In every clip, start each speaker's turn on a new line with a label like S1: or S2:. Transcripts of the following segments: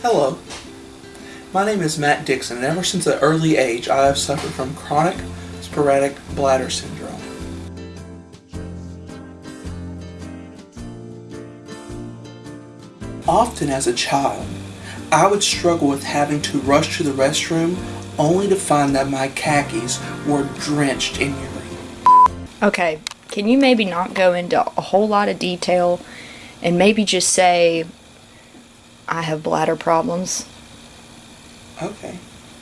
S1: Hello. My name is Matt Dixon, and ever since an early age, I have suffered from chronic sporadic bladder syndrome. Often as a child, I would struggle with having to rush to the restroom only to find that my khakis were drenched in urine.
S2: Okay, can you maybe not go into a whole lot of detail and maybe just say, I have bladder problems?
S1: Okay.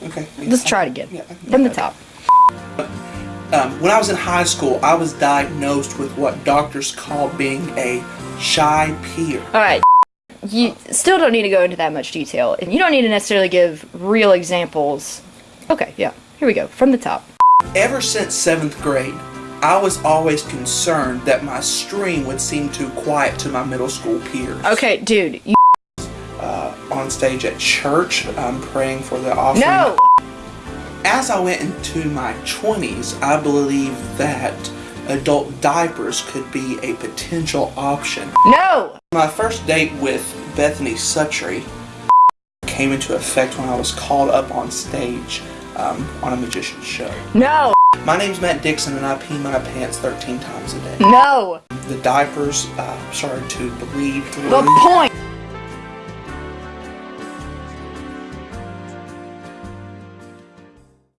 S1: Okay.
S2: Let's try it again.
S1: Yeah,
S2: From the top.
S1: Um, when I was in high school, I was diagnosed with what doctors call being a shy peer.
S2: Alright, you still don't need to go into that much detail. And you don't need to necessarily give real examples. Okay, yeah, here we go. From the top.
S1: Ever since seventh grade, I was always concerned that my stream would seem too quiet to my middle school peers.
S2: Okay, dude, you.
S1: On stage at church, I'm praying for the offering.
S2: No!
S1: As I went into my 20s, I believed that adult diapers could be a potential option.
S2: No!
S1: My first date with Bethany Sutry came into effect when I was called up on stage um, on a magician's show.
S2: No!
S1: My name's Matt Dixon and I pee my pants 13 times a day.
S2: No!
S1: The diapers uh, started to bleed through.
S2: The point!